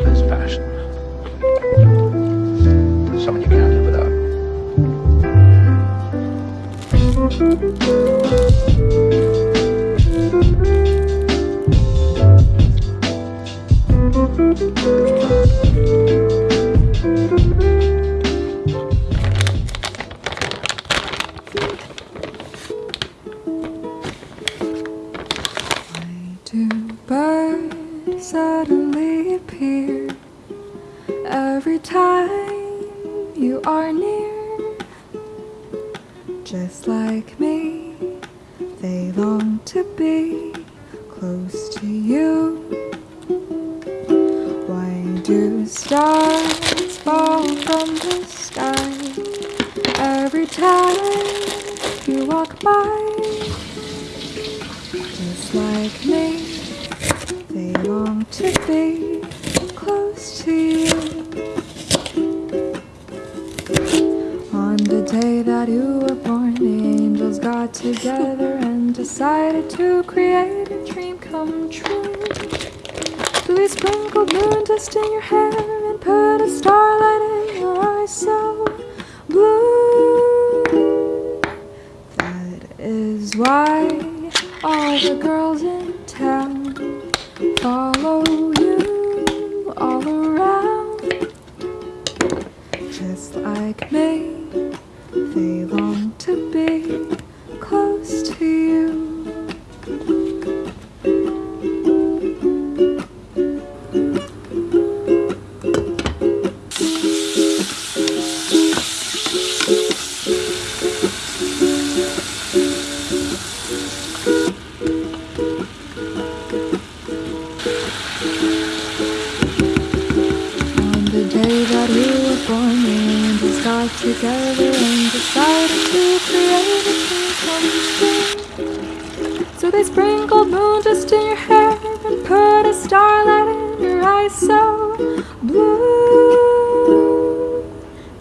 love is passion. Appear every time you are near? Just like me, they long to be close to you. Why do stars fall from the sky every time you walk by? To create a dream come true. So they sprinkled moon dust in your hair and put a starlight in your eyes so blue. That is why all the girls they sprinkled moon dust in your hair and put a starlight in your eyes so blue.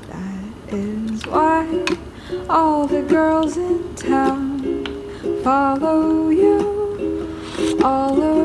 That is why all the girls in town follow you all around.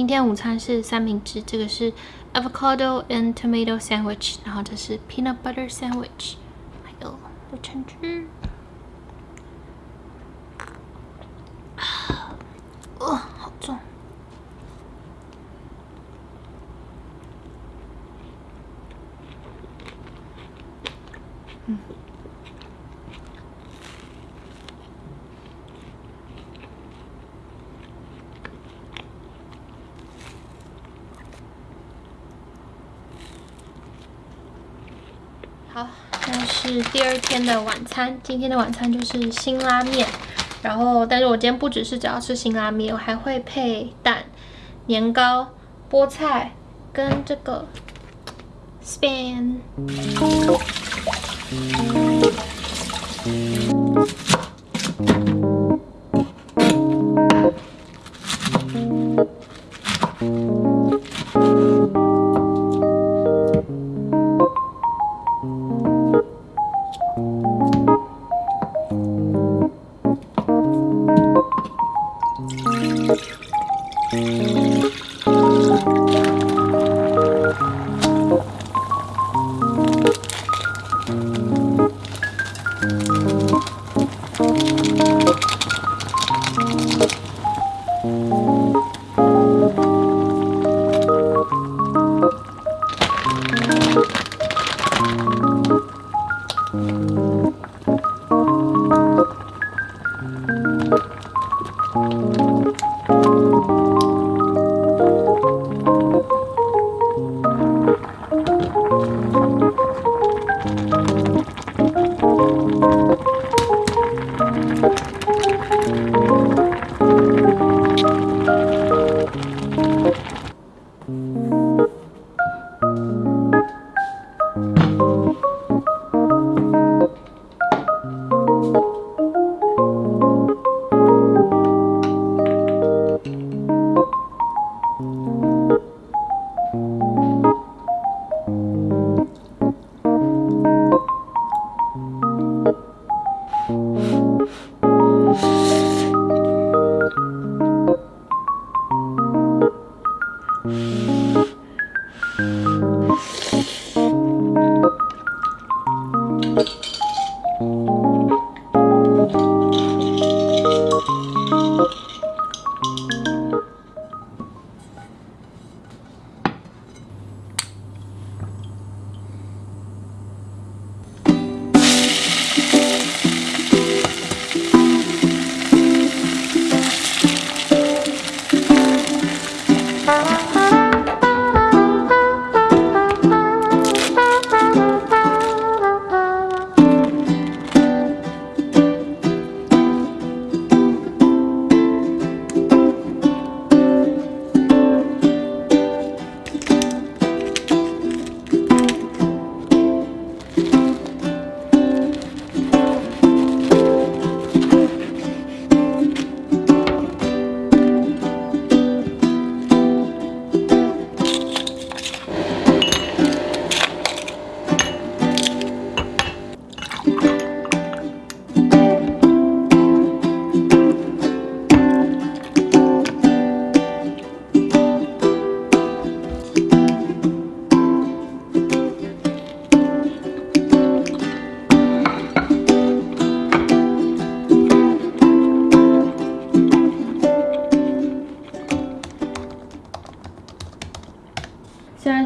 今天午餐是三明治，这个是 avocado and tomato sandwich，然后这是 peanut butter sandwich，还有柳橙汁。啊，哦，好重。好，这是第二天的晚餐。今天的晚餐就是辛拉面，然后，但是我今天不只是只要吃辛拉面，我还会配蛋、年糕、菠菜跟这个 span。哦。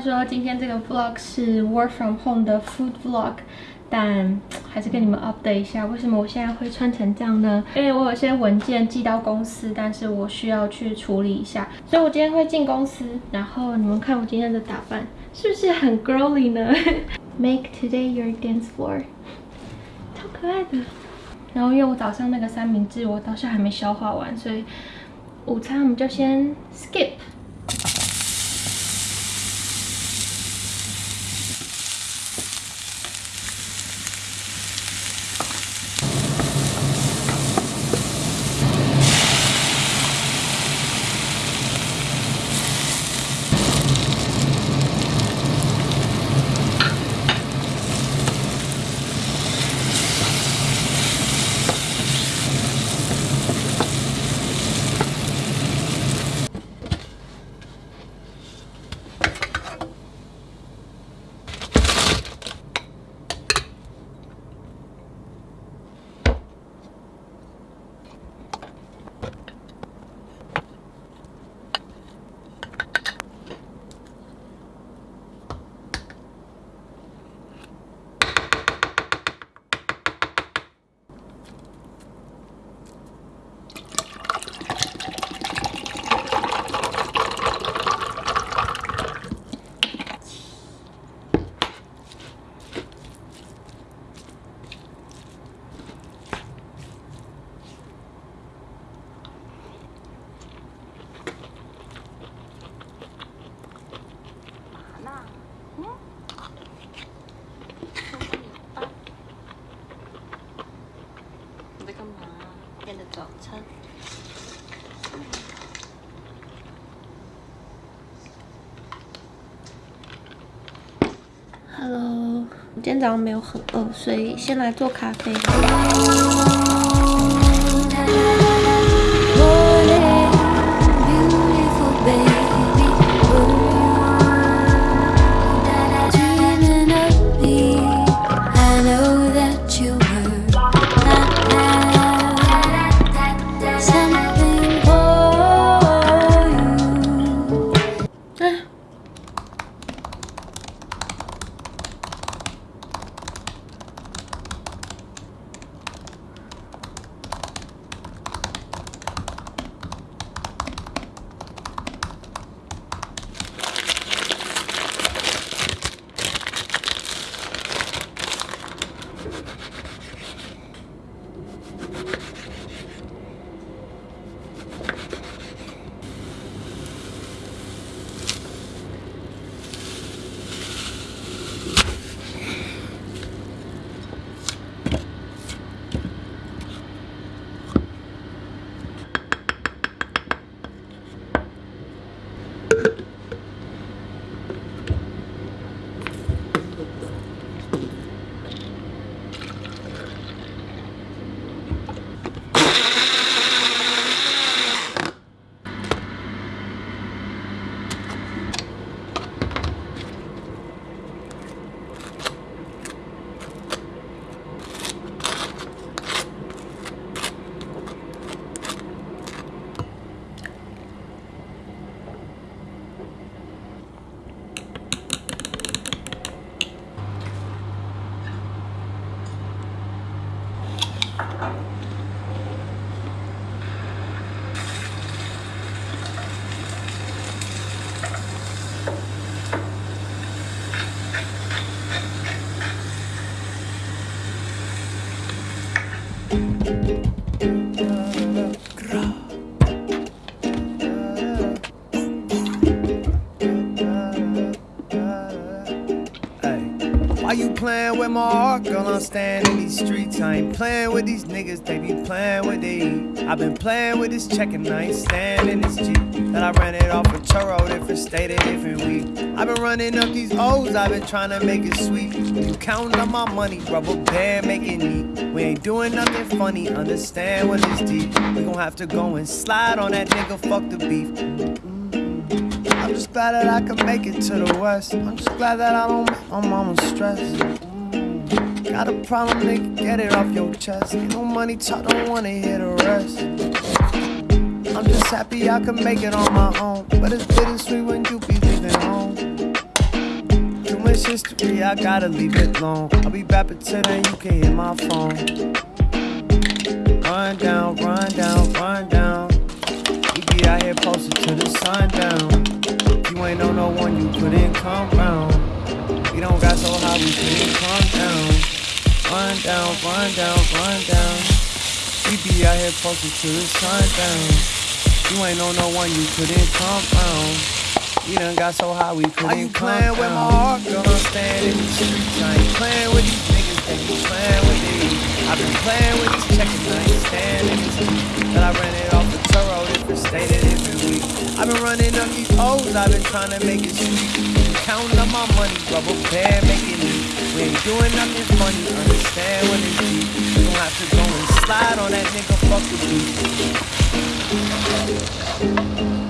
说今天这个 vlog 是 work from home 的 food vlog，但还是跟你们 update 一下，为什么我现在会穿成这样呢？因为我有些文件寄到公司，但是我需要去处理一下，所以我今天会进公司。然后你们看我今天的打扮，是不是很 girly 呢？Make today your dance floor，超可爱的。然后因为我早上那个三明治我到现在还没消化完，所以午餐我们就先 skip。今天早上没有很饿，所以先来做咖啡。Why you playing with my heart, girl? I'm staying in these streets. I ain't playing with these niggas, they be playing with they. I've been playing with this check and I ain't staying in this Jeep. That I ran it off a Turo, different state, a different week. I've been running up these O's, I've been trying to make it sweet. You counting up my money, rubber band, make it neat. We ain't doing nothing funny, understand what is deep. We gon' have to go and slide on that nigga, fuck the beef. I'm just glad that I can make it to the west. I'm just glad that I don't my mama stress. Got a problem, nigga, get it off your chest. Ain't no money talk, don't wanna hear the rest. I'm just happy I can make it on my own. But it's bittersweet when you be leaving home. Too much history, I gotta leave it alone. I'll be back then, you can hit my phone. Run down, run down, run down. We be out here posted to the sundown. You ain't know no one, you couldn't come round. We don't got so high, we couldn't calm down. Run down, run down, run down. We be out here posted to the sundown. You ain't know no one, you couldn't come round. We done got so high, we couldn't come Are you playing with my heart, girl? I'm staying in the streets. I ain't playing with these niggas, they be playing with these. I've been playing with these check and I ain't staying in this heat. That I ran it off the Turo, different state, a different week. I've been running up these O's, I've been trying to make it sweet. Counting up my money, rubber band, making it. We ain't doing nothing funny, understand what it's deep. Have to go and slide on that nigga, fuck the beat.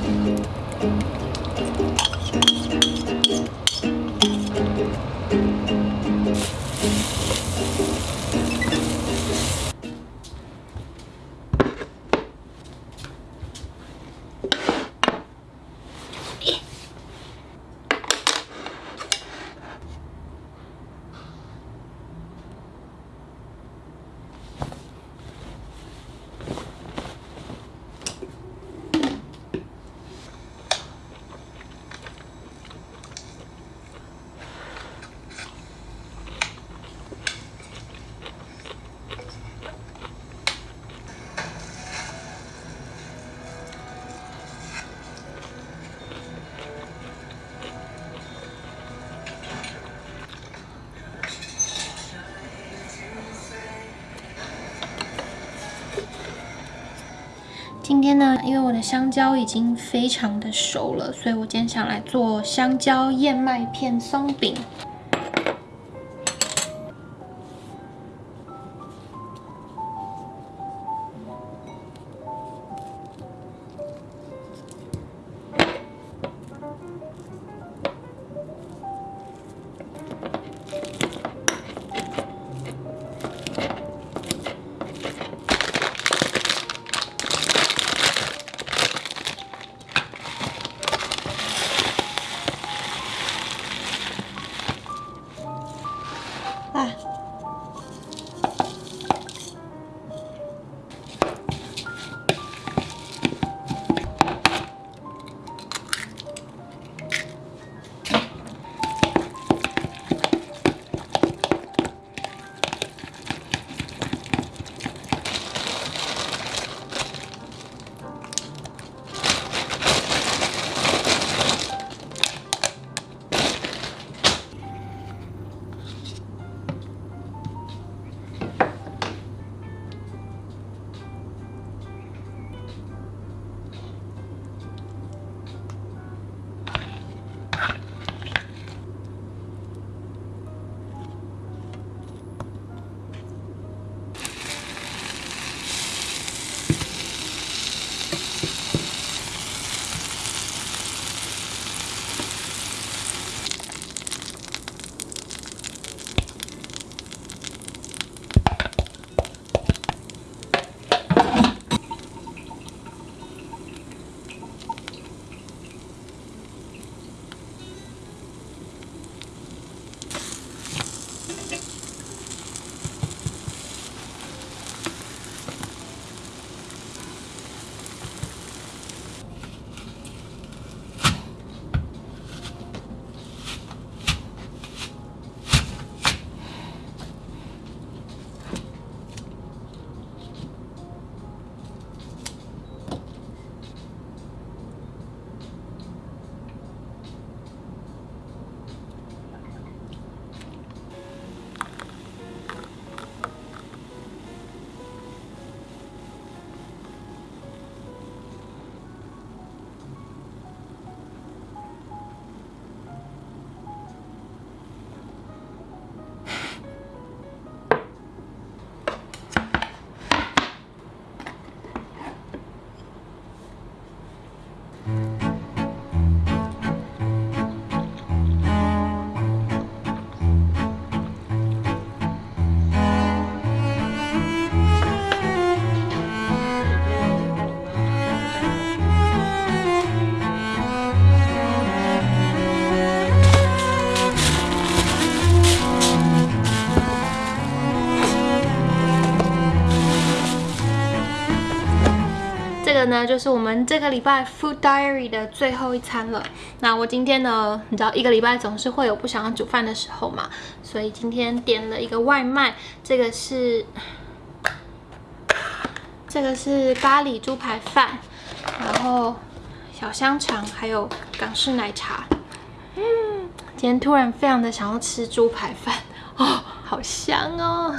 今天呢，因为我的香蕉已经非常的熟了，所以我今天想来做香蕉燕麦片松饼。就是我们这个礼拜 Food Diary 的最后一餐了。那我今天呢，你知道一个礼拜总是会有不想要煮饭的时候嘛，所以今天点了一个外卖，这个是这个是咖喱猪排饭，然后小香肠，还有港式奶茶。嗯，今天突然非常的想要吃猪排饭哦，好香哦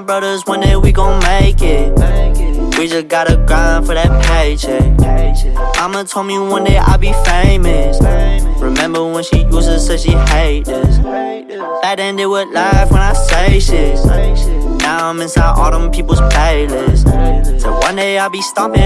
my brothers one day we gon' make it. We just gotta grind for that paycheck. Mama told me one day I'll be famous. Remember when she used to say she hate this? Back ended with life when I say shit. Now I'm inside all them people's playlists. So one day I'll be stomping